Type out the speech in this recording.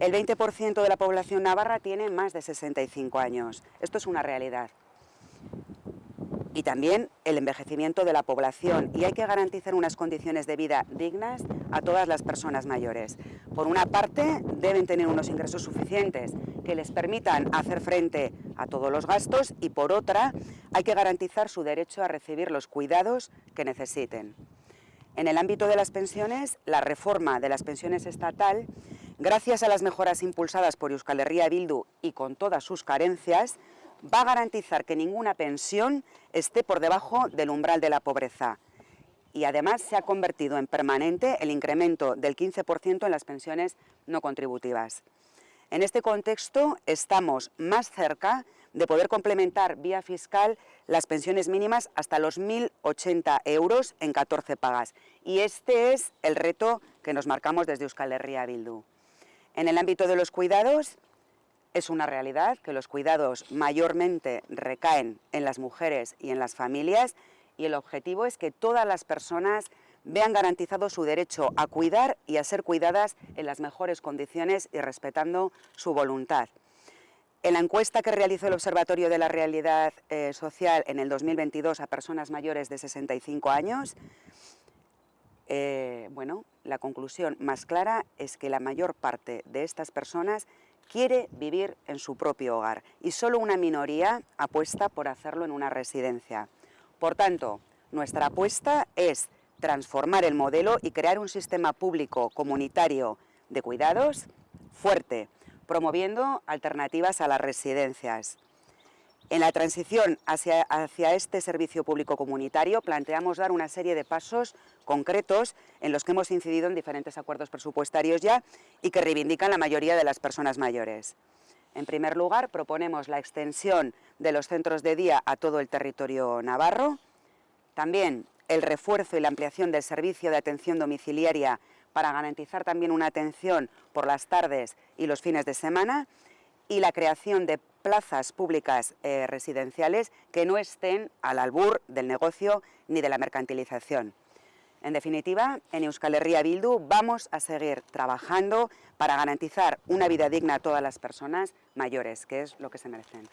El 20% de la población navarra tiene más de 65 años. Esto es una realidad. Y también el envejecimiento de la población y hay que garantizar unas condiciones de vida dignas a todas las personas mayores. Por una parte, deben tener unos ingresos suficientes que les permitan hacer frente a todos los gastos y por otra, hay que garantizar su derecho a recibir los cuidados que necesiten. En el ámbito de las pensiones, la reforma de las pensiones estatal gracias a las mejoras impulsadas por Euskal Herria Bildu y con todas sus carencias, va a garantizar que ninguna pensión esté por debajo del umbral de la pobreza. Y además se ha convertido en permanente el incremento del 15% en las pensiones no contributivas. En este contexto estamos más cerca de poder complementar vía fiscal las pensiones mínimas hasta los 1.080 euros en 14 pagas. Y este es el reto que nos marcamos desde Euskal Herria Bildu. En el ámbito de los cuidados, es una realidad que los cuidados mayormente recaen en las mujeres y en las familias y el objetivo es que todas las personas vean garantizado su derecho a cuidar y a ser cuidadas en las mejores condiciones y respetando su voluntad. En la encuesta que realizó el Observatorio de la Realidad eh, Social en el 2022 a personas mayores de 65 años, eh, bueno, la conclusión más clara es que la mayor parte de estas personas quiere vivir en su propio hogar y solo una minoría apuesta por hacerlo en una residencia. Por tanto, nuestra apuesta es transformar el modelo y crear un sistema público comunitario de cuidados fuerte, promoviendo alternativas a las residencias. En la transición hacia, este servicio público comunitario planteamos dar una serie de pasos concretos en los que hemos incidido en diferentes acuerdos presupuestarios ya y que reivindican la mayoría de las personas mayores. En primer lugar, proponemos la extensión de los centros de día a todo el territorio navarro, también el refuerzo y la ampliación del servicio de atención domiciliaria para garantizar también una atención por las tardes y los fines de semana y la creación de plazas públicas eh, residenciales que no estén al albur del negocio ni de la mercantilización. En definitiva, en Euskal Herria Bildu vamos a seguir trabajando para garantizar una vida digna a todas las personas mayores, que es lo que se merecen.